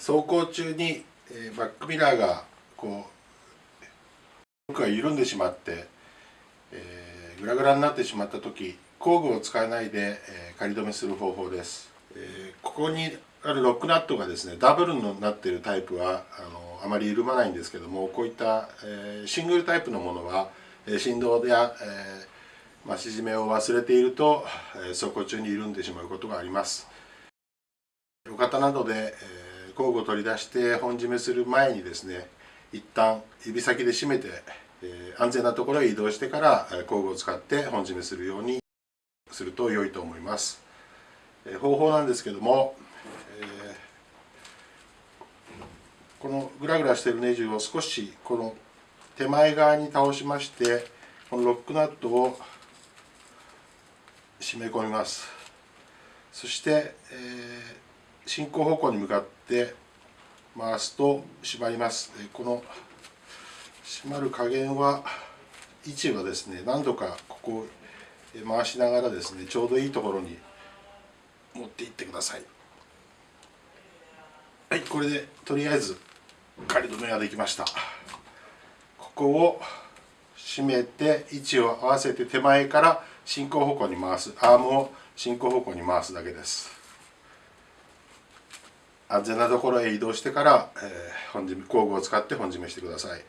走行中に、えー、バックミラーがこう僕が緩んでしまって、えー、グラグラになってしまった時工具を使わないで、えー、仮止めする方法です、え、ここにあるロックナットがですねダブルになっているタイプはあのあまり緩まないんですけどもこういった、え、シングルタイプのものは、え、振動や、えまあ、縮めを忘れていると、え、走行中に緩んでしまうことがあります。路肩などで、え、工具を取り出して本締めする前にですね一旦指先で締めて、え、安全なところへ移動してから工具を使って本締めするようにすると良いと思います、え、方法なんですけども、え、このグラグラしているネジを少しこの手前側に倒しましてこのロックナットを締め込みます。そして、えー進行方向に向かって回すと締まります。この締まる加減は位置はですね何度かここを回しながらですねちょうどいいところに持っていってください。はいこれでとりあえず仮止めができました。ここを締めて位置を合わせて手前から進行方向に回す。アームを進行方向に回すだけです。安全なところへ移動してから、えー、本締め工具を使って本締めしてください。